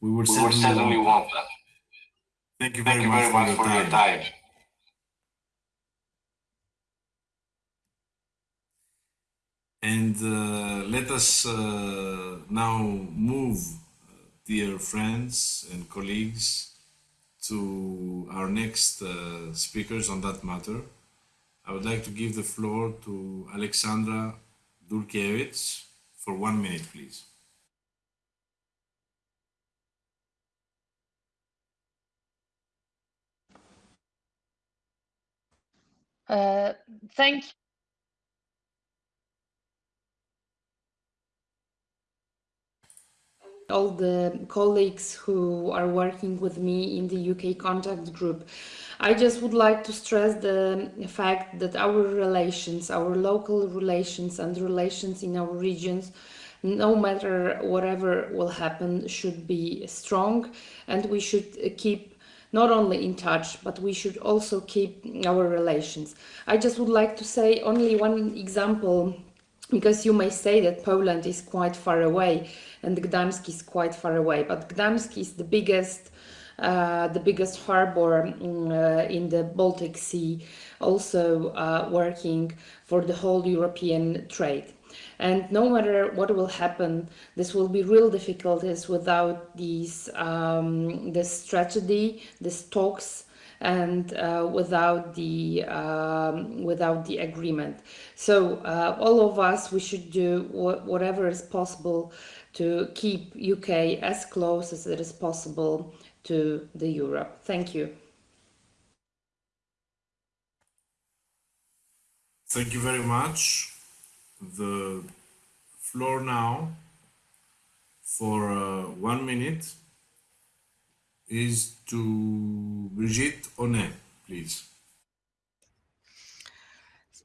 We would we certainly, certainly want that. Thank you very, Thank you very much, for, your, for time. your time. And uh, let us uh, now move, dear friends and colleagues, to our next uh, speakers on that matter. I would like to give the floor to Aleksandra Dulkiewicz for one minute, please. Uh, thank all the colleagues who are working with me in the UK contact group. I just would like to stress the fact that our relations, our local relations and relations in our regions, no matter whatever will happen, should be strong and we should keep not only in touch, but we should also keep our relations. I just would like to say only one example because you may say that Poland is quite far away and Gdansk is quite far away, but Gdansk is the biggest uh, the biggest harbor mm, uh, in the Baltic Sea, also uh, working for the whole European trade. And no matter what will happen, this will be real difficulties without these um, this strategy, these talks, and uh, without the um, without the agreement. So uh, all of us, we should do wh whatever is possible to keep UK as close as it is possible to the Europe. Thank you. Thank you very much. The floor now for uh, one minute is to Birgit Honé, please.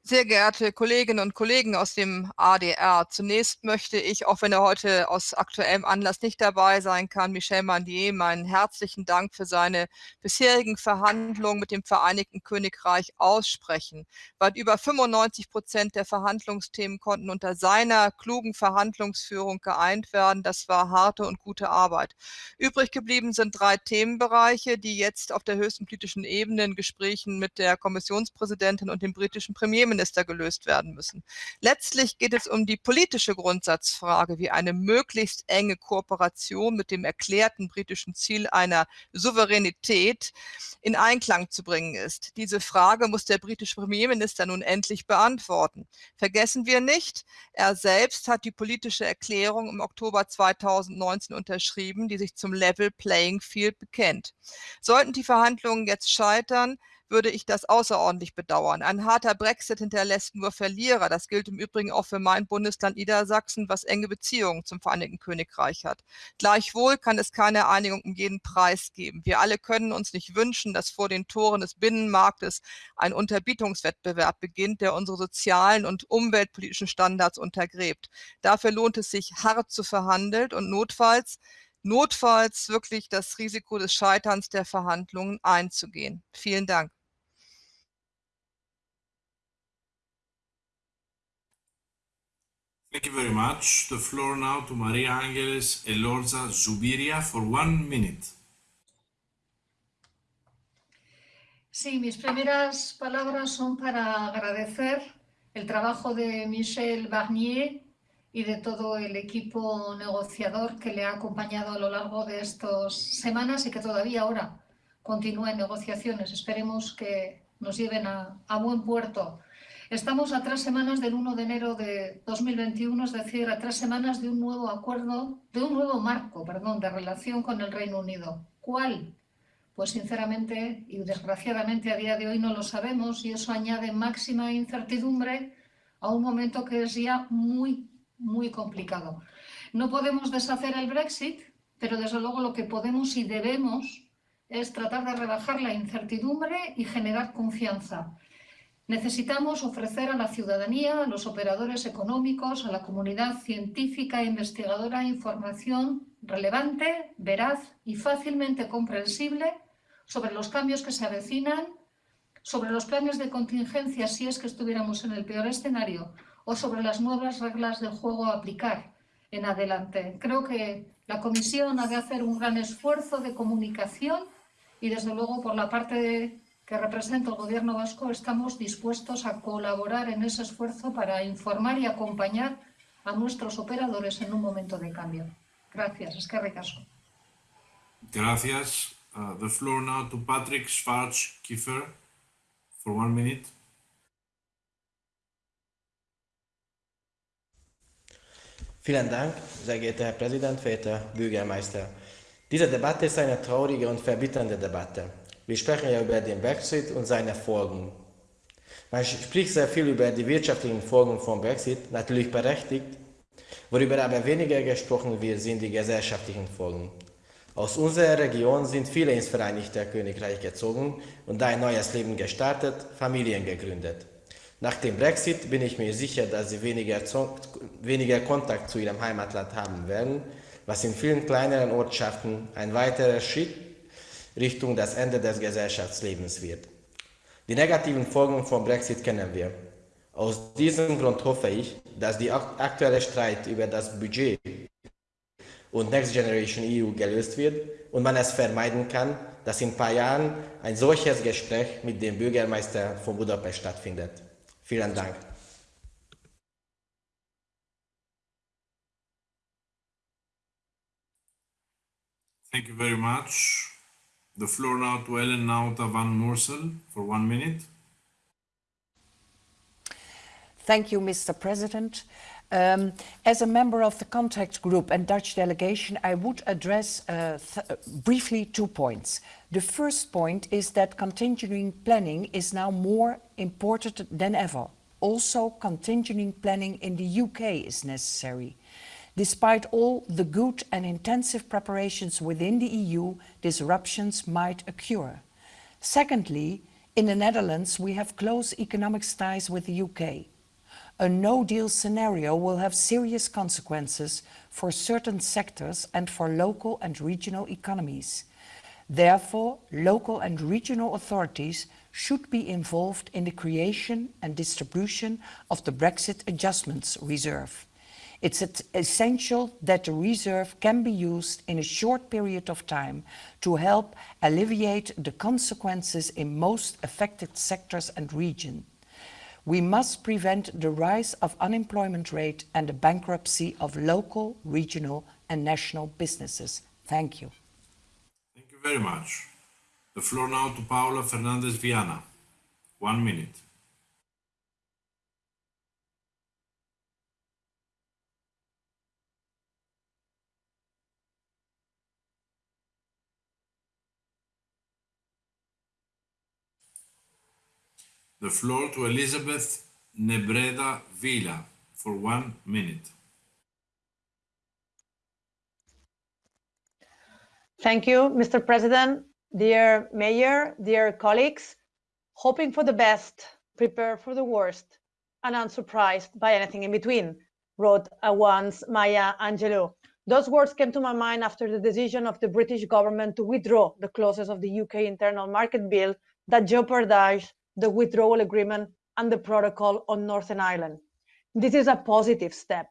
Sehr geehrte Kolleginnen und Kollegen aus dem ADR, zunächst möchte ich, auch wenn er heute aus aktuellem Anlass nicht dabei sein kann, Michel Mandier meinen herzlichen Dank für seine bisherigen Verhandlungen mit dem Vereinigten Königreich aussprechen. Weit über 95 Prozent der Verhandlungsthemen konnten unter seiner klugen Verhandlungsführung geeint werden. Das war harte und gute Arbeit. Übrig geblieben sind drei Themenbereiche, die jetzt auf der höchsten politischen Ebene in Gesprächen mit der Kommissionspräsidentin und dem britischen Premierminister Finanzminister gelöst werden müssen. Letztlich geht es um die politische Grundsatzfrage, wie eine möglichst enge Kooperation mit dem erklärten britischen Ziel einer Souveränität in Einklang zu bringen ist. Diese Frage muss der britische Premierminister nun endlich beantworten. Vergessen wir nicht, er selbst hat die politische Erklärung im Oktober 2019 unterschrieben, die sich zum Level Playing Field bekennt. Sollten die Verhandlungen jetzt scheitern, würde ich das außerordentlich bedauern. Ein harter Brexit hinterlässt nur Verlierer. Das gilt im Übrigen auch für mein Bundesland Niedersachsen, was enge Beziehungen zum Vereinigten Königreich hat. Gleichwohl kann es keine Einigung um jeden Preis geben. Wir alle können uns nicht wünschen, dass vor den Toren des Binnenmarktes ein Unterbietungswettbewerb beginnt, der unsere sozialen und umweltpolitischen Standards untergräbt. Dafür lohnt es sich, hart zu verhandeln und notfalls notfalls wirklich das Risiko des Scheiterns der Verhandlungen einzugehen. Vielen Dank. Thank you very much. The floor now to Maria Angeles Elorza Zubiria for one minute. Sí, mis primeras palabras son para agradecer el trabajo de Michel Barnier y de todo el equipo negociador que le ha acompañado a lo largo de estas semanas y que todavía ahora continúa en negociaciones. Esperemos que nos lleven a, a buen puerto Estamos a tres semanas del 1 de enero de 2021, es decir, a tres semanas de un nuevo acuerdo, de un nuevo marco, perdón, de relación con el Reino Unido. ¿Cuál? Pues sinceramente y desgraciadamente a día de hoy no lo sabemos y eso añade máxima incertidumbre a un momento que es ya muy, muy complicado. No podemos deshacer el Brexit, pero desde luego lo que podemos y debemos es tratar de rebajar la incertidumbre y generar confianza. Necesitamos ofrecer a la ciudadanía, a los operadores económicos, a la comunidad científica e investigadora información relevante, veraz y fácilmente comprensible sobre los cambios que se avecinan, sobre los planes de contingencia si es que estuviéramos en el peor escenario o sobre las nuevas reglas de juego a aplicar en adelante. Creo que la Comisión ha de hacer un gran esfuerzo de comunicación y desde luego por la parte de que representa el Gobierno vasco, estamos dispuestos a colaborar en ese esfuerzo para informar y acompañar a nuestros operadores en un momento de cambio. Gracias. Es que ricasco. Gracias. Uh, the floor now to Patrick Schwarz-Kiefer for one minute. Vielen Dank, sehr geehrter Herr Präsident, verehrter Bürgermeister. Diese Debatte ist eine traurige und verbitternde Debatte. Wir sprechen ja über den Brexit und seine Folgen. Man spricht sehr viel über die wirtschaftlichen Folgen vom Brexit, natürlich berechtigt. Worüber aber weniger gesprochen wird, sind die gesellschaftlichen Folgen. Aus unserer Region sind viele ins Vereinigte Königreich gezogen und ein neues Leben gestartet, Familien gegründet. Nach dem Brexit bin ich mir sicher, dass sie weniger, weniger Kontakt zu ihrem Heimatland haben werden, was in vielen kleineren Ortschaften ein weiterer Schritt Richtung das Ende des Gesellschaftslebens wird. Die negativen Folgen vom Brexit kennen wir. Aus diesem Grund hoffe ich, dass der aktuelle Streit über das Budget und Next Generation EU gelöst wird und man es vermeiden kann, dass in ein paar Jahren ein solches Gespräch mit dem Bürgermeister von Budapest stattfindet. Vielen Dank. Thank you very much. The floor now to Ellen Nauta van Moorsel for one minute. Thank you, Mr. President. Um, as a member of the contact group and Dutch delegation, I would address uh, briefly two points. The first point is that continuing planning is now more important than ever. Also, continuing planning in the UK is necessary. Despite all the good and intensive preparations within the EU, disruptions might occur. Secondly, in the Netherlands, we have close economic ties with the UK. A no-deal scenario will have serious consequences for certain sectors and for local and regional economies. Therefore, local and regional authorities should be involved in the creation and distribution of the Brexit Adjustments Reserve. It's essential that the reserve can be used in a short period of time to help alleviate the consequences in most affected sectors and regions. We must prevent the rise of unemployment rate and the bankruptcy of local, regional and national businesses. Thank you. Thank you very much. The floor now to Paula Fernandez Viana. One minute. The floor to Elizabeth Nebreda Vila for one minute. Thank you, Mr. President, dear Mayor, dear colleagues. Hoping for the best, prepare for the worst, and unsurprised by anything in between, wrote once Maya Angelou. Those words came to my mind after the decision of the British government to withdraw the clauses of the UK Internal Market Bill that jeopardized the withdrawal agreement and the protocol on Northern Ireland. This is a positive step.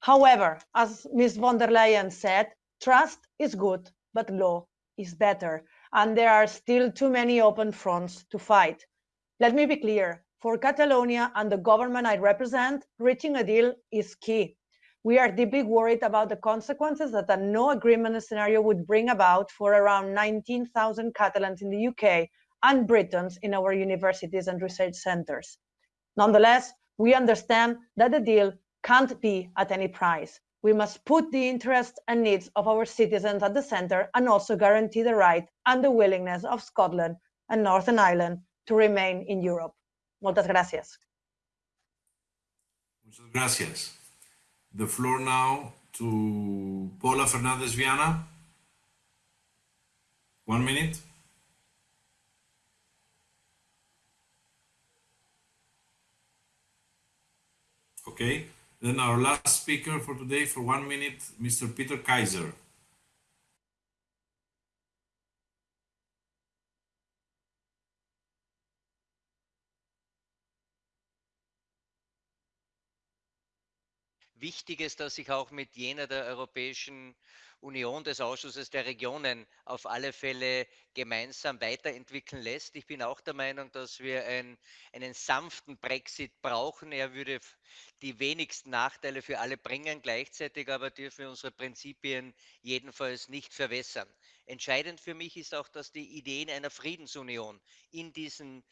However, as Ms. von der Leyen said, trust is good, but law is better. And there are still too many open fronts to fight. Let me be clear, for Catalonia and the government I represent, reaching a deal is key. We are deeply worried about the consequences that a no agreement scenario would bring about for around 19,000 Catalans in the UK and Britons in our universities and research centers. Nonetheless, we understand that the deal can't be at any price. We must put the interests and needs of our citizens at the center and also guarantee the right and the willingness of Scotland and Northern Ireland to remain in Europe. Muchas gracias. Muchas gracias. The floor now to Paula Fernandez Viana. One minute. Okay, then our last speaker for today for one minute, Mr. Peter Kaiser. Wichtig ist, dass sich auch mit jener der Europäischen Union des Ausschusses der Regionen auf alle Fälle gemeinsam weiterentwickeln lässt. Ich bin auch der Meinung, dass wir ein, einen sanften Brexit brauchen. Er würde die wenigsten Nachteile für alle bringen. Gleichzeitig aber dürfen wir unsere Prinzipien jedenfalls nicht verwässern. Entscheidend für mich ist auch, dass die Ideen einer Friedensunion in diesen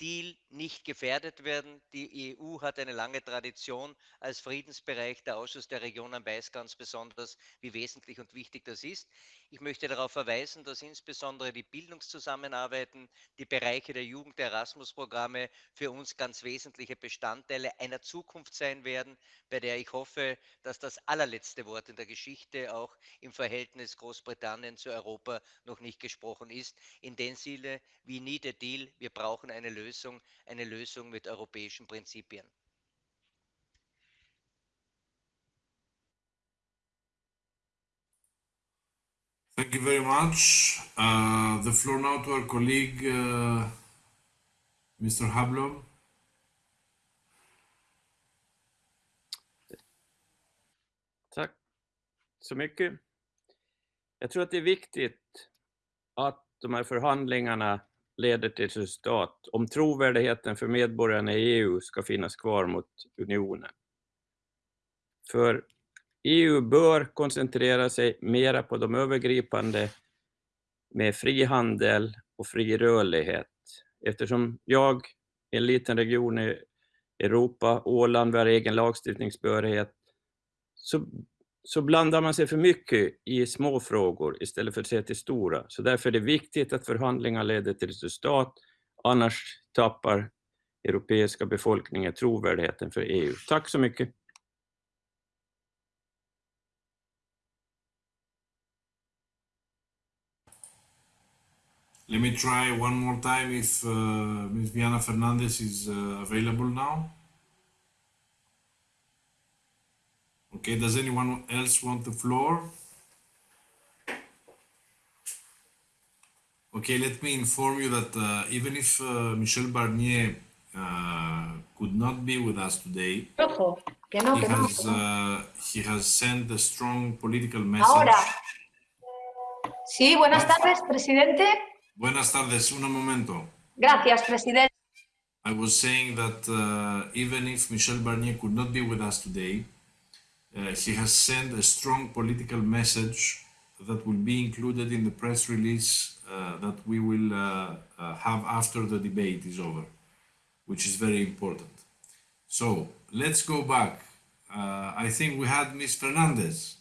Deal nicht gefährdet werden. Die EU hat eine lange Tradition als Friedensbereich. Der Ausschuss der Regionen weiß ganz besonders, wie wesentlich und wichtig das ist. Ich möchte darauf verweisen, dass insbesondere die Bildungszusammenarbeiten, die Bereiche der Jugend, der Erasmus-Programme für uns ganz wesentliche Bestandteile einer Zukunft sein werden, bei der ich hoffe, dass das allerletzte Wort in der Geschichte auch im Verhältnis Großbritannien zu Europa noch nicht gesprochen ist. In dem Sinne, we need a deal. Wir brauchen eine Lösung, eine Lösung mit europäischen Prinzipien. Thank you very much. Uh, the floor now to our colleague, uh, Mr. Hablom. Tack så mycket. Jag tror att det är viktigt att de här förhandlingarna leder till resultat om trovärdigheten för medborgarna i EU ska finnas kvar mot unionen. För EU bör koncentrera sig mera på de övergripande med frihandel och fri rörlighet. Eftersom jag, en liten region i Europa, Åland, vi har egen lagstiftningsbehörighet, så, så blandar man sig för mycket i små frågor istället för att se till stora. Så därför är det viktigt att förhandlingar leder till resultat, annars tappar europeiska befolkningen trovärdigheten för EU. Tack så mycket. Let me try one more time if uh, Ms. Viana Fernandez is uh, available now. Okay, does anyone else want the floor? Okay, let me inform you that uh, even if uh, Michel Barnier uh, could not be with us today, Ojo, que no, he, has, uh, he has sent a strong political message. Ahora. Sí, buenas tardes, presidente. Buenas tardes, un momento. Gracias, presidente. I was saying that uh, even if Michel Barnier could not be with us today, uh, he has sent a strong political message that will be included in the press release uh, that we will uh, uh, have after the debate is over, which is very important. So let's go back. Uh, I think we had Ms. Fernandez.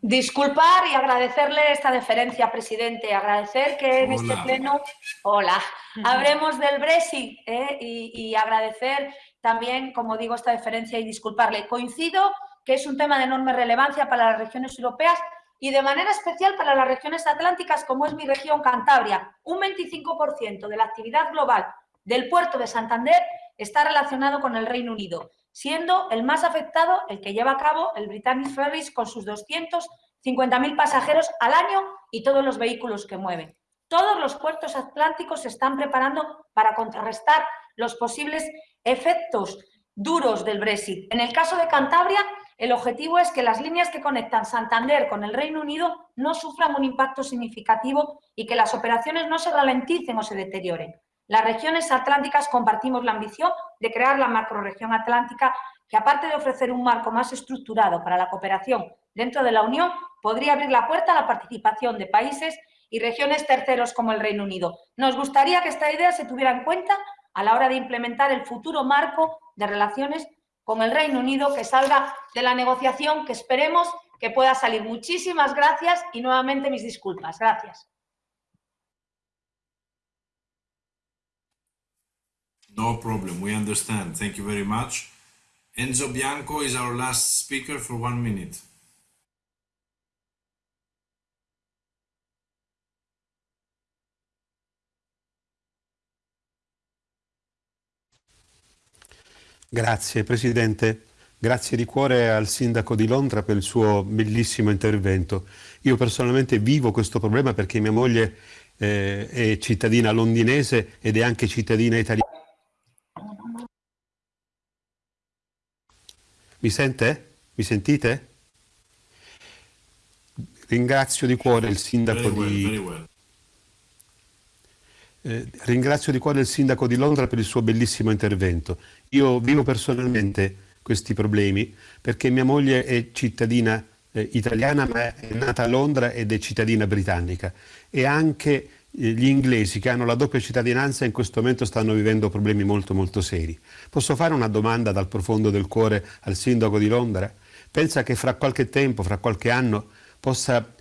Disculpar y agradecerle esta deferencia, presidente. Agradecer que en este Hola. pleno, hola, hablemos del Brexit ¿eh? y, y agradecer también, como digo, esta deferencia y disculparle. Coincido que es un tema de enorme relevancia para las regiones europeas y de manera especial para las regiones atlánticas, como es mi región Cantabria. Un 25% de la actividad global del puerto de Santander está relacionado con el Reino Unido, siendo el más afectado el que lleva a cabo el Britannic Ferries con sus 250.000 pasajeros al año y todos los vehículos que mueven. Todos los puertos atlánticos se están preparando para contrarrestar los posibles efectos duros del Brexit. En el caso de Cantabria, el objetivo es que las líneas que conectan Santander con el Reino Unido no sufran un impacto significativo y que las operaciones no se ralenticen o se deterioren. Las regiones atlánticas compartimos la ambición de crear la macrorregión atlántica que, aparte de ofrecer un marco más estructurado para la cooperación dentro de la Unión, podría abrir la puerta a la participación de países y regiones terceros como el Reino Unido. Nos gustaría que esta idea se tuviera en cuenta a la hora de implementar el futuro marco de relaciones con el Reino Unido que salga de la negociación que esperemos que pueda salir. Muchísimas gracias y nuevamente mis disculpas. Gracias. No problem, we understand. Thank you very much. Enzo Bianco is our last speaker for one minute. Grazie Presidente, grazie di cuore al Sindaco di Londra per il suo bellissimo intervento. Io personalmente vivo questo problema perché mia moglie eh, è cittadina londinese ed è anche cittadina italiana. Mi sente? Mi sentite? Ringrazio di cuore il Sindaco well, di... well. Eh, ringrazio di cuore il sindaco di Londra per il suo bellissimo intervento. Io vivo personalmente questi problemi perché mia moglie è cittadina eh, italiana ma è nata a Londra ed è cittadina britannica e anche gli inglesi che hanno la doppia cittadinanza in questo momento stanno vivendo problemi molto molto seri. Posso fare una domanda dal profondo del cuore al sindaco di Londra? Pensa che fra qualche tempo, fra qualche anno, possa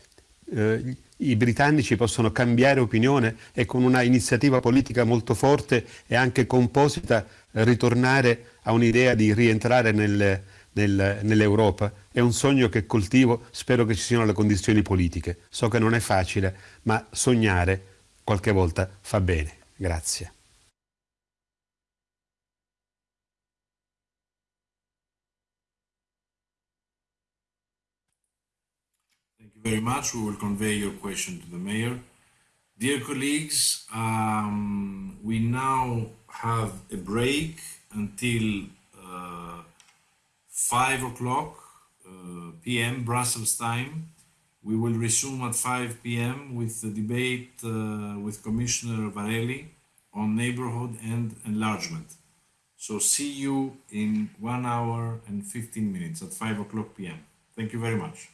eh, i britannici possono cambiare opinione e con una iniziativa politica molto forte e anche composita eh, ritornare a un'idea di rientrare nel- nel- nell'Europa. È un sogno che coltivo, spero che ci siano le condizioni politiche. So che non è facile, ma sognare qualche volta fa bene. Grazie. Very much. We will convey your question to the mayor. Dear colleagues, um, we now have a break until uh, 5 o'clock uh, p.m. Brussels time. We will resume at 5 p.m. with the debate uh, with Commissioner Várhelyi on neighborhood and enlargement. So see you in one hour and 15 minutes at 5 o'clock p.m. Thank you very much.